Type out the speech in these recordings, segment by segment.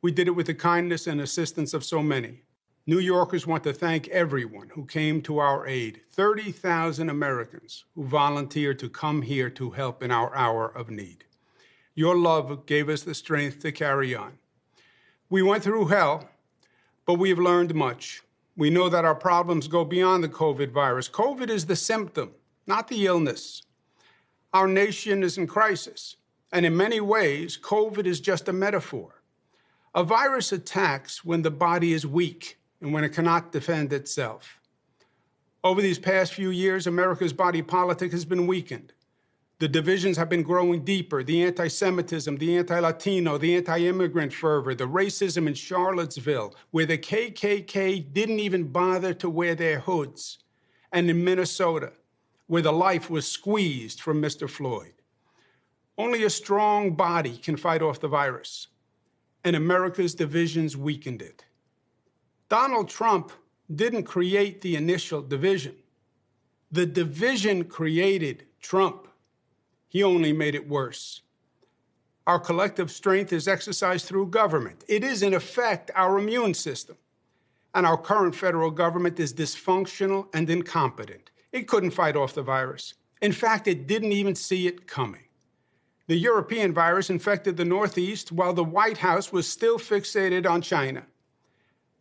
We did it with the kindness and assistance of so many. New Yorkers want to thank everyone who came to our aid 30,000 Americans who volunteered to come here to help in our hour of need. Your love gave us the strength to carry on. We went through hell, but we have learned much. We know that our problems go beyond the COVID virus. COVID is the symptom, not the illness. Our nation is in crisis, and in many ways, COVID is just a metaphor. A virus attacks when the body is weak and when it cannot defend itself. Over these past few years, America's body politic has been weakened. The divisions have been growing deeper the anti Semitism, the anti Latino, the anti immigrant fervor, the racism in Charlottesville, where the KKK didn't even bother to wear their hoods, and in Minnesota, where the life was squeezed from Mr. Floyd. Only a strong body can fight off the virus, and America's divisions weakened it. Donald Trump didn't create the initial division. The division created Trump. He only made it worse. Our collective strength is exercised through government. It is, in effect, our immune system. And our current federal government is dysfunctional and incompetent. It couldn't fight off the virus. In fact, it didn't even see it coming. The European virus infected the Northeast while the White House was still fixated on China.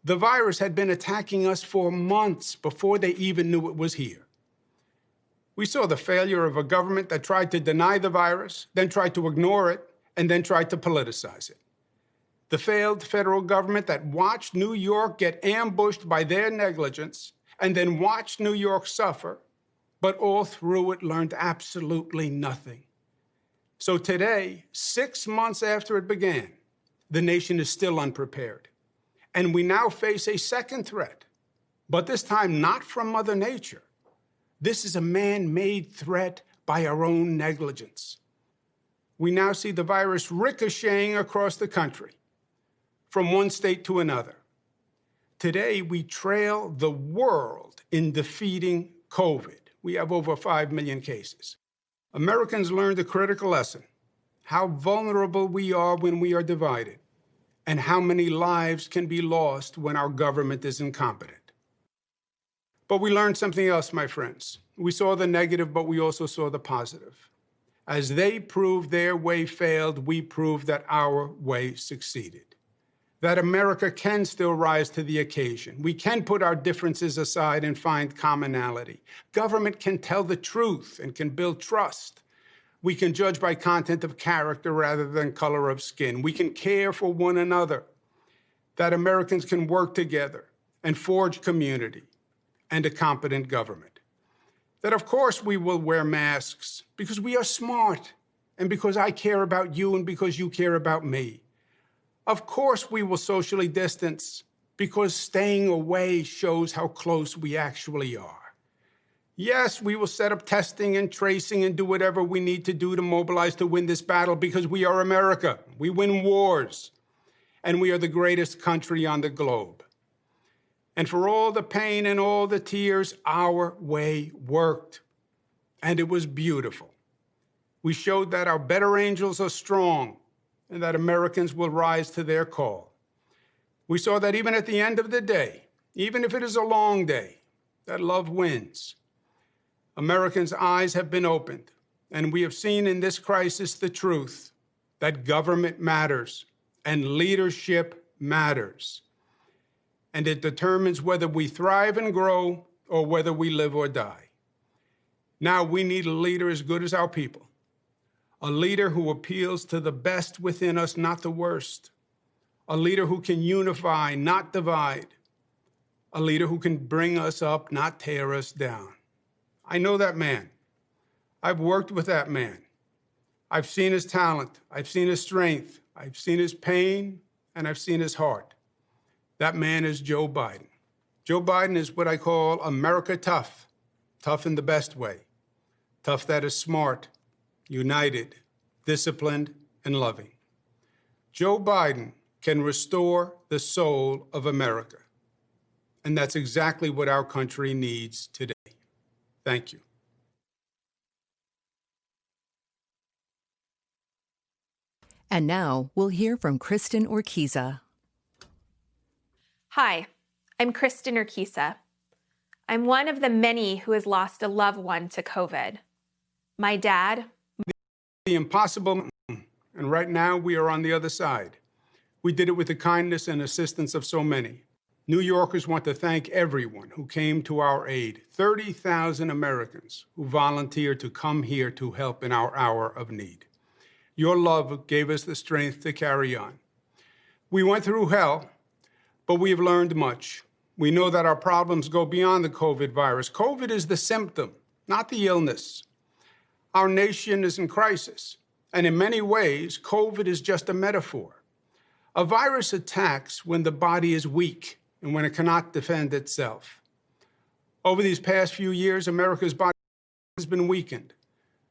The virus had been attacking us for months before they even knew it was here. We saw the failure of a government that tried to deny the virus, then tried to ignore it, and then tried to politicize it. The failed federal government that watched New York get ambushed by their negligence and then watched New York suffer, but all through it learned absolutely nothing. So today, six months after it began, the nation is still unprepared. And we now face a second threat, but this time not from Mother Nature. This is a man made threat by our own negligence. We now see the virus ricocheting across the country from one state to another. Today, we trail the world in defeating COVID. We have over 5 million cases. Americans learned a critical lesson how vulnerable we are when we are divided and how many lives can be lost when our government is incompetent. But we learned something else, my friends. We saw the negative, but we also saw the positive. As they proved their way failed, we proved that our way succeeded. That America can still rise to the occasion. We can put our differences aside and find commonality. Government can tell the truth and can build trust. We can judge by content of character rather than color of skin. We can care for one another. That Americans can work together and forge community and a competent government. That, of course, we will wear masks because we are smart and because I care about you and because you care about me. Of course, we will socially distance because staying away shows how close we actually are. Yes, we will set up testing and tracing and do whatever we need to do to mobilize to win this battle because we are America. We win wars. And we are the greatest country on the globe. And for all the pain and all the tears, our way worked. And it was beautiful. We showed that our better angels are strong and that Americans will rise to their call. We saw that even at the end of the day, even if it is a long day, that love wins Americans' eyes have been opened, and we have seen in this crisis the truth that government matters and leadership matters. And it determines whether we thrive and grow or whether we live or die. Now we need a leader as good as our people, a leader who appeals to the best within us, not the worst, a leader who can unify, not divide, a leader who can bring us up, not tear us down. I know that man. I've worked with that man. I've seen his talent. I've seen his strength. I've seen his pain, and I've seen his heart. That man is Joe Biden. Joe Biden is what I call America tough, tough in the best way, tough that is smart, united, disciplined, and loving. Joe Biden can restore the soul of America. And that's exactly what our country needs today. Thank you. And now we'll hear from Kristen Urquiza. Hi, I'm Kristen Urquiza. I'm one of the many who has lost a loved one to COVID. My dad, The impossible, and right now we are on the other side. We did it with the kindness and assistance of so many. New Yorkers want to thank everyone who came to our aid 30,000 Americans who volunteered to come here to help in our hour of need. Your love gave us the strength to carry on. We went through hell, but we have learned much. We know that our problems go beyond the COVID virus. COVID is the symptom, not the illness. Our nation is in crisis, and in many ways, COVID is just a metaphor. A virus attacks when the body is weak and when it cannot defend itself. Over these past few years, America's body has been weakened.